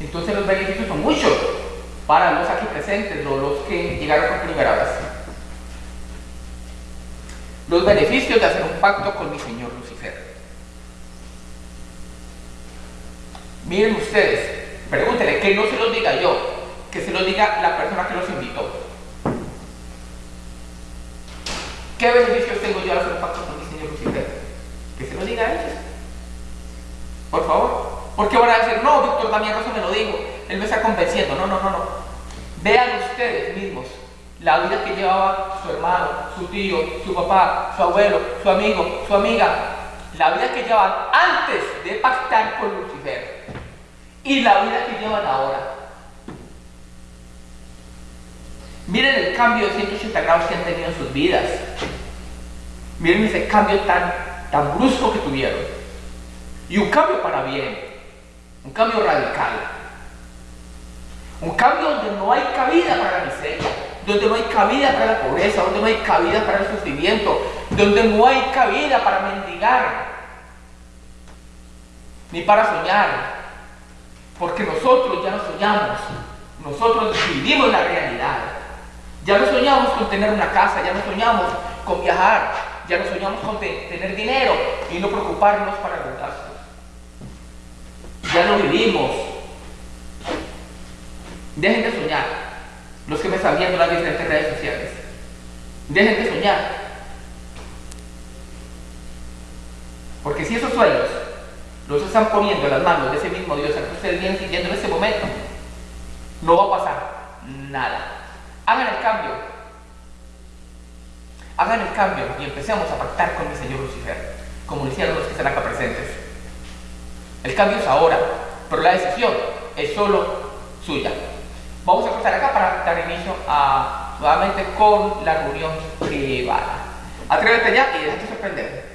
Entonces los beneficios son muchos para los aquí presentes, los, los que llegaron por primera vez. Los beneficios de hacer un pacto con mi Señor Lucifer. Miren ustedes, pregúntenle, que no se los diga yo, que se los diga la persona que los invitó. ¿Qué beneficios tengo yo al hacer un pacto con mi Señor Lucifer? Que se lo diga a ellos. Por favor. Porque van a decir, no, Víctor Damián Rosa me lo dijo, él me está convenciendo. No, no, no, no. Vean ustedes mismos la vida que llevaba su hermano, su tío, su papá, su abuelo, su amigo, su amiga. La vida que llevaban antes de pactar con Lucifer. Y la vida que llevan ahora. Miren el cambio de 180 grados que han tenido en sus vidas. Miren ese cambio tan, tan brusco que tuvieron. Y un cambio para bien. Un cambio radical. Un cambio donde no hay cabida para la miseria, donde no hay cabida para la pobreza, donde no hay cabida para el sufrimiento, donde no hay cabida para mendigar, ni para soñar. Porque nosotros ya no soñamos, nosotros vivimos la realidad. Ya no soñamos con tener una casa, ya no soñamos con viajar, ya no soñamos con tener dinero y no preocuparnos para lo vivimos. Dejen de soñar. Los que me están viendo en las diferentes redes sociales. Dejen de soñar. Porque si esos sueños los están poniendo en las manos de ese mismo Dios al que ustedes vienen siguiendo en ese momento, no va a pasar nada. Hagan el cambio. Hagan el cambio y empecemos a pactar con mi Señor Lucifer, como lo hicieron los que están acá presentes. El cambio es ahora, pero la decisión es solo suya. Vamos a cortar acá para dar inicio a, nuevamente con la reunión privada. Atrévete ya y déjate sorprender.